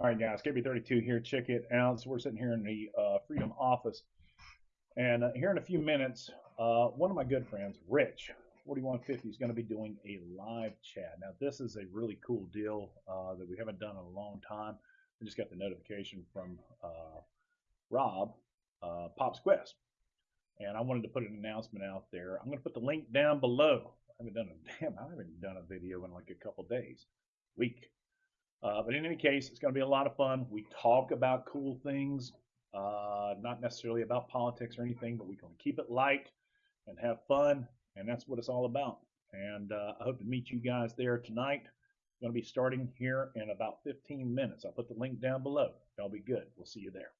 All right, guys, KB32 here. Check it out. So we're sitting here in the uh, Freedom office. And uh, here in a few minutes, uh, one of my good friends, Rich, 4150, is going to be doing a live chat. Now, this is a really cool deal uh, that we haven't done in a long time. I just got the notification from uh, Rob, uh, Pops Quest. And I wanted to put an announcement out there. I'm going to put the link down below. I haven't done a damn, I haven't done a video in like a couple days, week. Uh, but in any case, it's going to be a lot of fun. We talk about cool things, uh, not necessarily about politics or anything, but we're going to keep it light and have fun, and that's what it's all about. And uh, I hope to meet you guys there tonight. Going to be starting here in about 15 minutes. I'll put the link down below. That'll be good. We'll see you there.